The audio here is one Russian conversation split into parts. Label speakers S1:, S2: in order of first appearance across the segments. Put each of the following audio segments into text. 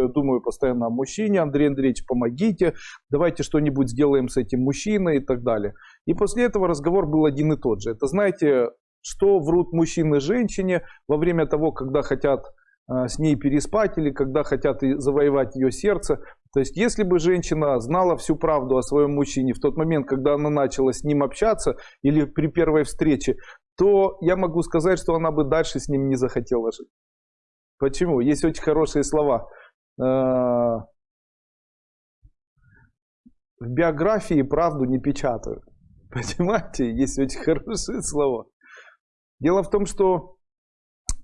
S1: я думаю постоянно о мужчине, Андрей Андреевич, помогите, давайте что-нибудь сделаем с этим мужчиной и так далее. И после этого разговор был один и тот же. Это, знаете, что врут мужчины женщине во время того, когда хотят э, с ней переспать или когда хотят завоевать ее сердце. То есть, если бы женщина знала всю правду о своем мужчине в тот момент, когда она начала с ним общаться или при первой встрече, то я могу сказать, что она бы дальше с ним не захотела жить. Почему? Есть очень хорошие слова. Э, в биографии правду не печатают. Понимаете? Есть очень хорошие слова. Дело в том, что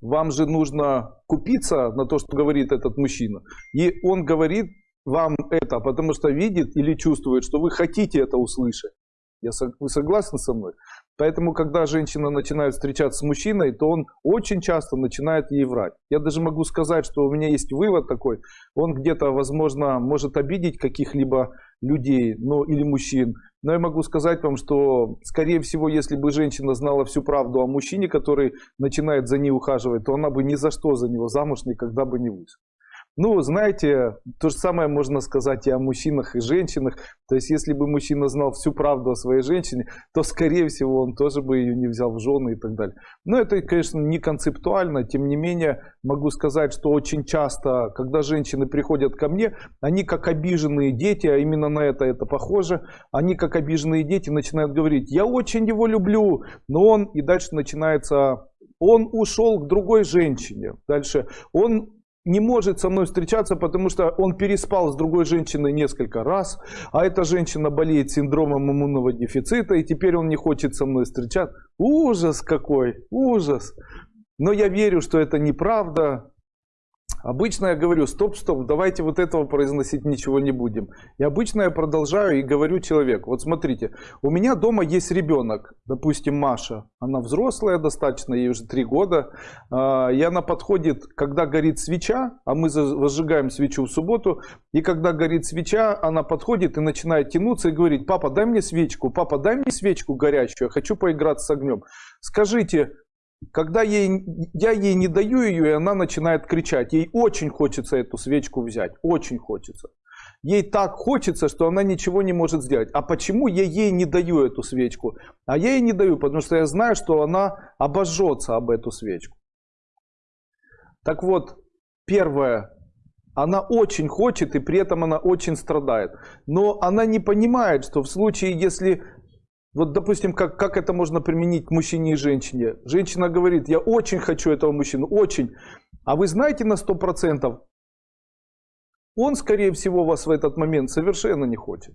S1: вам же нужно купиться на то, что говорит этот мужчина. И он говорит вам это, потому что видит или чувствует, что вы хотите это услышать. Я, вы согласны со мной? Поэтому, когда женщина начинает встречаться с мужчиной, то он очень часто начинает ей врать. Я даже могу сказать, что у меня есть вывод такой. Он где-то, возможно, может обидеть каких-либо людей ну, или мужчин. Но я могу сказать вам, что, скорее всего, если бы женщина знала всю правду о мужчине, который начинает за ней ухаживать, то она бы ни за что за него замуж никогда бы не вышла. Ну, знаете, то же самое можно сказать и о мужчинах, и женщинах. То есть, если бы мужчина знал всю правду о своей женщине, то, скорее всего, он тоже бы ее не взял в жены и так далее. Но это, конечно, не концептуально. Тем не менее, могу сказать, что очень часто, когда женщины приходят ко мне, они как обиженные дети, а именно на это это похоже, они как обиженные дети начинают говорить, я очень его люблю, но он, и дальше начинается, он ушел к другой женщине. Дальше, он не может со мной встречаться, потому что он переспал с другой женщиной несколько раз, а эта женщина болеет синдромом иммунного дефицита, и теперь он не хочет со мной встречаться. Ужас какой, ужас. Но я верю, что это неправда, Обычно я говорю, стоп, стоп, давайте вот этого произносить ничего не будем. И обычно я продолжаю и говорю человеку, вот смотрите, у меня дома есть ребенок, допустим, Маша, она взрослая достаточно, ей уже три года, а, и она подходит, когда горит свеча, а мы возжигаем свечу в субботу, и когда горит свеча, она подходит и начинает тянуться и говорит, папа, дай мне свечку, папа, дай мне свечку горячую, я хочу поиграться с огнем. Скажите, когда ей, я ей не даю ее, и она начинает кричать. Ей очень хочется эту свечку взять. Очень хочется. Ей так хочется, что она ничего не может сделать. А почему я ей не даю эту свечку? А я ей не даю, потому что я знаю, что она обожжется об эту свечку. Так вот, первое, она очень хочет, и при этом она очень страдает. Но она не понимает, что в случае, если вот, допустим, как, как это можно применить к мужчине и женщине? Женщина говорит, я очень хочу этого мужчину, очень. А вы знаете на 100%, он, скорее всего, вас в этот момент совершенно не хочет.